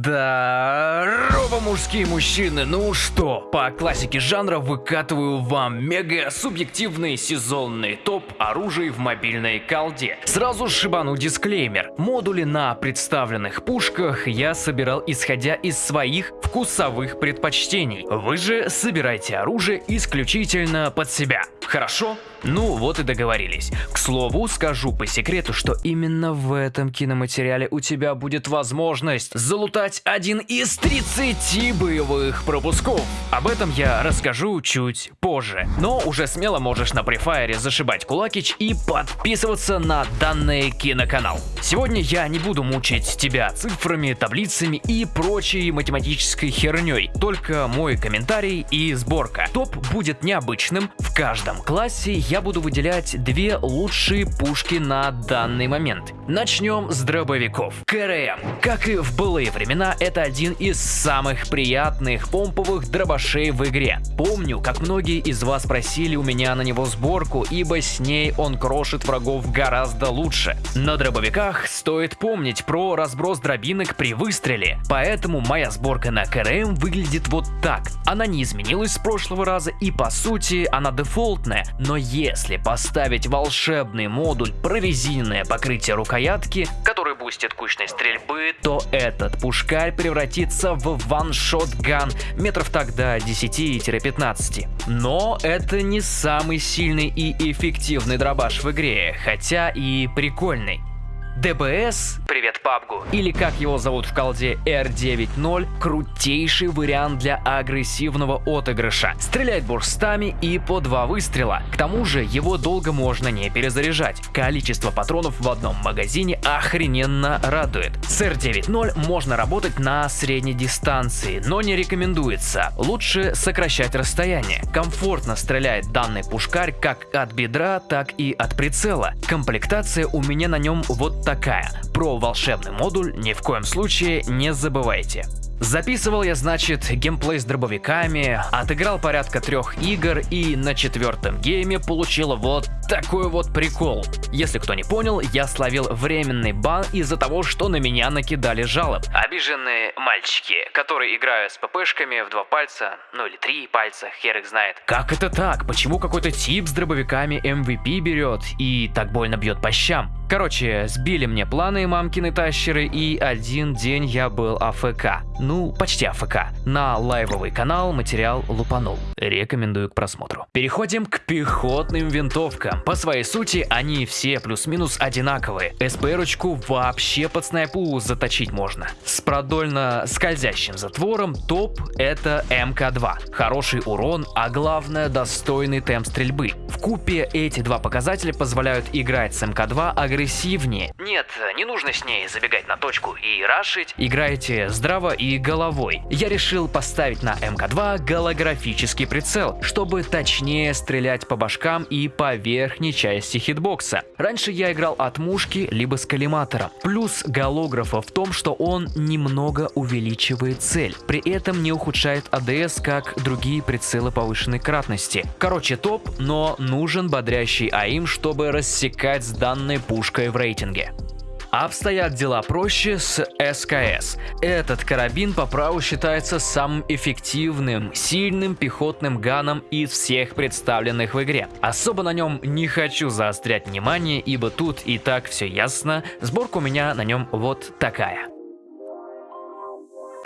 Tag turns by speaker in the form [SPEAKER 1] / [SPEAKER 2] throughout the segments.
[SPEAKER 1] Здорово, мужские мужчины! Ну что, по классике жанра выкатываю вам мега субъективный сезонный топ оружий в мобильной колде. Сразу шибану дисклеймер. Модули на представленных пушках я собирал исходя из своих вкусовых предпочтений. Вы же собирайте оружие исключительно под себя. Хорошо? Ну вот и договорились. К слову, скажу по секрету, что именно в этом киноматериале у тебя будет возможность залутать один из 30 боевых пропусков. Об этом я расскажу чуть позже. Но уже смело можешь на префайре зашибать кулакич и подписываться на данный киноканал. Сегодня я не буду мучить тебя цифрами, таблицами и прочей математической херней. Только мой комментарий и сборка. Топ будет необычным. В каждом классе я буду выделять две лучшие пушки на данный момент. Начнем с дробовиков. КРМ. Как и в былые времена, это один из самых приятных помповых дробашей в игре. Помню, как многие из вас просили у меня на него сборку, ибо с ней он крошит врагов гораздо лучше. На дробовиках стоит помнить про разброс дробинок при выстреле, поэтому моя сборка на КРМ выглядит вот так. Она не изменилась с прошлого раза и по сути она дефолтная, но если поставить волшебный модуль прорезиненное покрытие рукоятки, который бустит кучность стрельбы, то этот пушкарь превратится в ваншот ган метров до 10-15. Но это не самый сильный и эффективный дробаш в игре, хотя и прикольный. ДБС, привет PUBG, или как его зовут в колде R9.0, крутейший вариант для агрессивного отыгрыша. Стреляет бурстами и по два выстрела. К тому же его долго можно не перезаряжать. Количество патронов в одном магазине охрененно радует. С R9.0 можно работать на средней дистанции, но не рекомендуется. Лучше сокращать расстояние. Комфортно стреляет данный пушкарь как от бедра, так и от прицела. Комплектация у меня на нем вот такая. Про волшебный модуль ни в коем случае не забывайте. Записывал я, значит, геймплей с дробовиками, отыграл порядка трех игр и на четвертом гейме получил вот такой вот прикол. Если кто не понял, я словил временный бан из-за того, что на меня накидали жалоб. Обиженные мальчики, которые играют с ППшками в два пальца, ну или три пальца, хер их знает. Как это так? Почему какой-то тип с дробовиками MVP берет и так больно бьет по щам? Короче, сбили мне планы мамкины тащеры и один день я был АФК. Ну, почти АФК. На лайвовый канал материал лупанул. Рекомендую к просмотру. Переходим к пехотным винтовкам. По своей сути, они все плюс-минус одинаковые. SPR-очку вообще под снайпу заточить можно. С продольно скользящим затвором топ это MK2. Хороший урон, а главное достойный темп стрельбы. В купе эти два показателя позволяют играть с MK2 агрессивнее. Нет, не нужно с ней забегать на точку и рашить. Играйте здраво и головой. Я решил поставить на MK2 голографический прицел, чтобы точнее стрелять по башкам и по верхней части хитбокса. Раньше я играл от мушки либо с коллиматором. Плюс голографа в том, что он немного увеличивает цель, при этом не ухудшает ADS, как другие прицелы повышенной кратности. Короче, топ, но нужен бодрящий АИМ, чтобы рассекать с данной пушкой в рейтинге. Обстоят дела проще с СКС. Этот карабин по праву считается самым эффективным, сильным пехотным ганом из всех представленных в игре. Особо на нем не хочу заострять внимание, ибо тут и так все ясно. Сборка у меня на нем вот такая.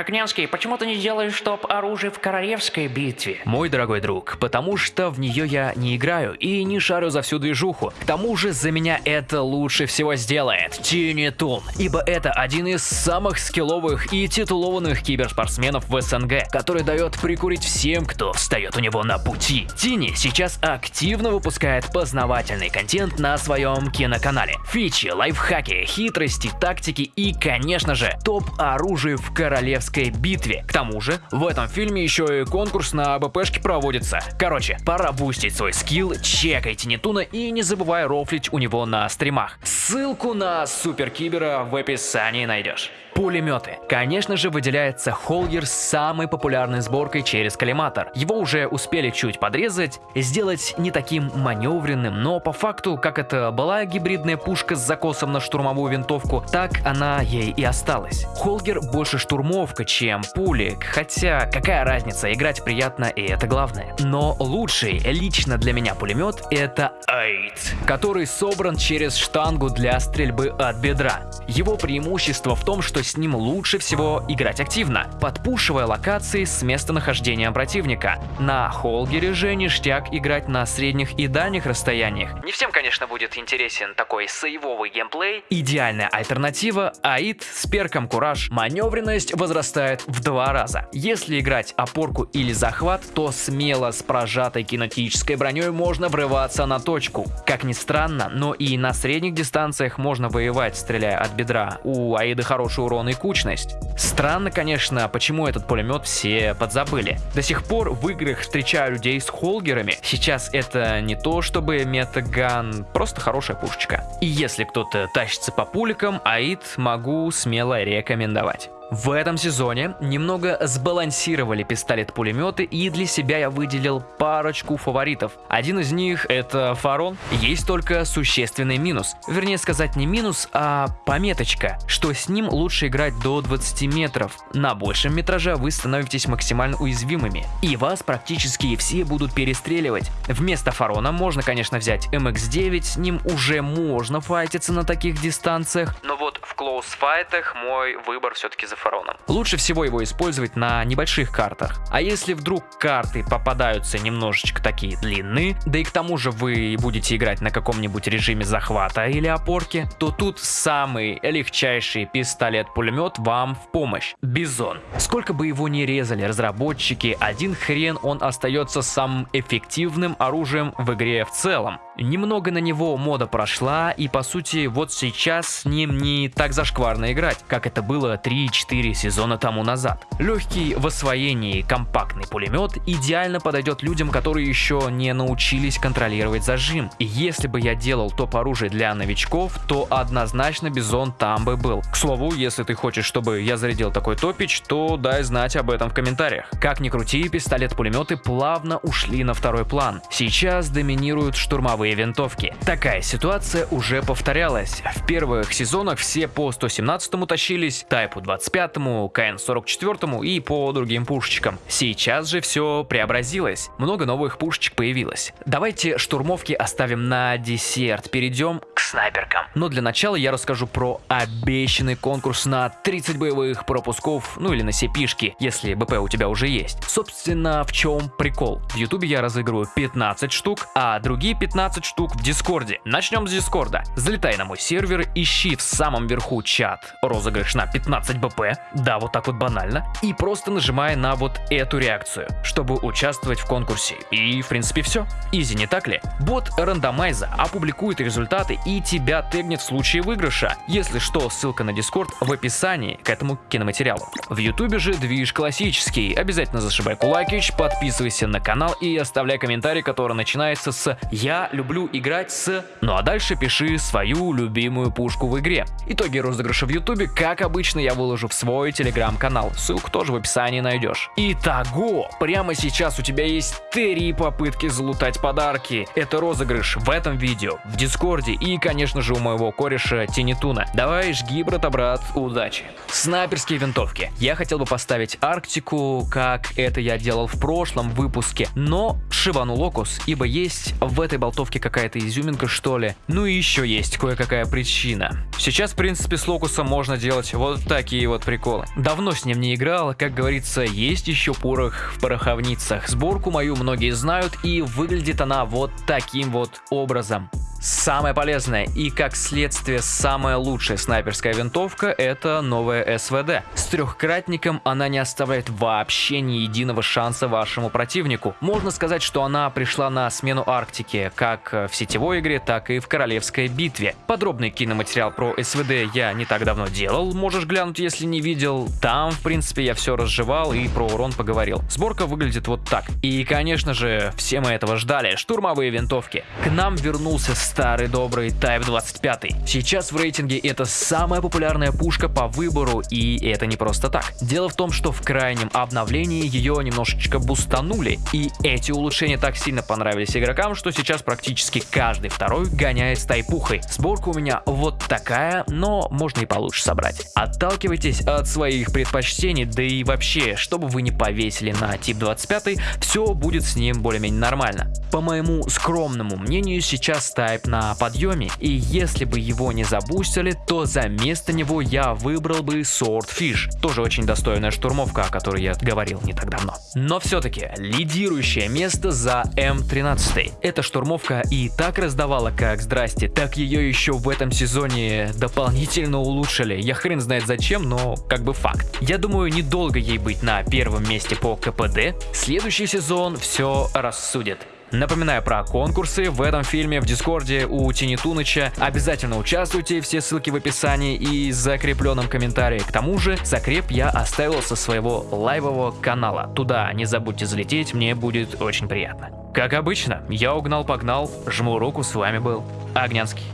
[SPEAKER 2] Огнянский, почему ты не делаешь топ-оружие в королевской битве?
[SPEAKER 1] Мой дорогой друг, потому что в нее я не играю и не шарю за всю движуху. К тому же за меня это лучше всего сделает Тини Тун, ибо это один из самых скилловых и титулованных киберспортсменов в СНГ, который дает прикурить всем, кто встает у него на пути. Тини сейчас активно выпускает познавательный контент на своем киноканале. Фичи, лайфхаки, хитрости, тактики и, конечно же, топ-оружие в королевской королевской битве. К тому же, в этом фильме еще и конкурс на БПшки проводится. Короче, пора бустить свой скилл, чекайте Нетуна и не забывай рофлить у него на стримах. Ссылку на Супер Кибера в описании найдешь. Пулеметы. Конечно же, выделяется Холгер с самой популярной сборкой через коллиматор. Его уже успели чуть подрезать, сделать не таким маневренным, но по факту, как это была гибридная пушка с закосом на штурмовую винтовку, так она ей и осталась. Холгер больше штурмовка, чем пулик, хотя какая разница, играть приятно и это главное. Но лучший лично для меня пулемет это Айт, который собран через штангу для стрельбы от бедра. Его преимущество в том, что с ним лучше всего играть активно, подпушивая локации с местонахождением противника. На Холгере же ништяк играть на средних и дальних расстояниях. Не всем, конечно, будет интересен такой сейвовый геймплей. Идеальная альтернатива – Аид с перком Кураж. Маневренность возрастает в два раза. Если играть опорку или захват, то смело с прожатой кинетической броней можно врываться на точку. Как ни странно, но и на средних дистанциях можно воевать, стреляя от бедра. У Аида хороший урон и кучность. Странно, конечно, почему этот пулемет все подзабыли. До сих пор в играх встречаю людей с холгерами. Сейчас это не то чтобы метаган, просто хорошая пушечка. И если кто-то тащится по пуликам, Аид могу смело рекомендовать. В этом сезоне немного сбалансировали пистолет-пулеметы и для себя я выделил парочку фаворитов. Один из них это Фарон. Есть только существенный минус. Вернее сказать не минус, а пометочка, что с ним лучше играть до 20 метров. На большем метраже вы становитесь максимально уязвимыми. И вас практически все будут перестреливать. Вместо Фарона можно, конечно, взять MX-9, с ним уже можно файтиться на таких дистанциях, но вот в клоус-файтах мой выбор все-таки за Фароном. Лучше всего его использовать на небольших картах. А если вдруг карты попадаются немножечко такие длинные, да и к тому же вы будете играть на каком-нибудь режиме захвата или опорки, то тут самый легчайший пистолет-пулемет вам в помощь. Бизон. Сколько бы его ни резали разработчики, один хрен он остается самым эффективным оружием в игре в целом. Немного на него мода прошла, и по сути вот сейчас с ним не так зашкварно играть, как это было 3-4 сезона тому назад. Легкий в освоении компактный пулемет идеально подойдет людям, которые еще не научились контролировать зажим. И если бы я делал топ оружия для новичков, то однозначно Бизон там бы был. К слову, если ты хочешь, чтобы я зарядил такой топич, то дай знать об этом в комментариях. Как ни крути, пистолет-пулеметы плавно ушли на второй план. Сейчас доминируют штурмовые винтовки. Такая ситуация уже повторялась. В первых сезонах все по 117 тащились, Тайпу 25, KN-44 и по другим пушечкам. Сейчас же все преобразилось. Много новых пушечек появилось. Давайте штурмовки оставим на десерт. Перейдем к снайперкам. Но для начала я расскажу про обещанный конкурс на 30 боевых пропусков, ну или на все пишки, если БП у тебя уже есть. Собственно, в чем прикол? В Ютубе я разыгрываю 15 штук, а другие 15 штук в Дискорде. Начнем с Дискорда. Залетай на мой сервер, ищи в самом верху чат розыгрыш на 15 БП, да, вот так вот банально, и просто нажимай на вот эту реакцию, чтобы участвовать в конкурсе. И в принципе все. Easy, не так ли? Бот рандомайзер опубликует результаты и тебя тегнет в случае выигрыша. Если что, ссылка на Дискорд в описании к этому киноматериалу. В Ютубе же движ классический. Обязательно зашибай кулакич, подписывайся на канал и оставляй комментарий, который начинается с «Я люблю играть с...» Ну а дальше пиши свою любимую пушку в игре. Итоги розыгрыша в Ютубе, как обычно, я выложу в свой телеграм-канал. Ссылку тоже в описании найдешь. Итого, прямо сейчас у тебя есть три попытки залутать подарки. Это розыгрыш в этом видео, в Дискорде и, конечно же, у моего кореша Тинитуна. Давай, жги, брата-брат, удачи. Снайперские винтовки. Я хотел бы поставить Арктику, как это я делал в прошлом выпуске, но шибану Локус, ибо есть в этой болтовке какая-то изюминка, что ли. Ну и еще есть кое-какая причина. Сейчас, в принципе, с Локусом можно делать вот такие вот приколы. Давно с ним не играл, как говорится, есть еще порох в пороховницах. Сборку мою многие знают, и выглядит она вот таким вот образом. Самое полезное и, как следствие, самая лучшая снайперская винтовка – это новая СВД. четырехкратником она не оставляет вообще ни единого шанса вашему противнику. Можно сказать, что она пришла на смену Арктики, как в сетевой игре, так и в королевской битве. Подробный киноматериал про СВД я не так давно делал, можешь глянуть, если не видел. Там, в принципе, я все разжевал и про урон поговорил. Сборка выглядит вот так. И, конечно же, все мы этого ждали. Штурмовые винтовки. К нам вернулся старый добрый Type 25. Сейчас в рейтинге это самая популярная пушка по выбору, и это не просто так. Дело в том, что в крайнем обновлении ее немножечко бустанули, и эти улучшения так сильно понравились игрокам, что сейчас практически каждый второй гоняет с тайпухой. Сборка у меня вот такая, но можно и получше собрать. Отталкивайтесь от своих предпочтений, да и вообще, чтобы вы не повесили на тип 25, все будет с ним более-менее нормально. По моему скромному мнению, сейчас тайп на подъеме, и если бы его не забустили, то за место него я выбрал бы Swordfish, тоже очень достойная штурмовка, о которой я говорил не так давно. Но все-таки лидирующее место за М13. Эта штурмовка и так раздавала как здрасте, так ее еще в этом сезоне дополнительно улучшили. Я хрен знает зачем, но как бы факт. Я думаю, недолго ей быть на первом месте по КПД. Следующий сезон все рассудит. Напоминаю про конкурсы в этом фильме в Дискорде у Тини Туныча. Обязательно участвуйте, все ссылки в описании и закрепленном комментарии. К тому же, закреп я оставил со своего лайвового канала. Туда не забудьте залететь, мне будет очень приятно. Как обычно, я угнал-погнал, жму руку, с вами был Огнянский.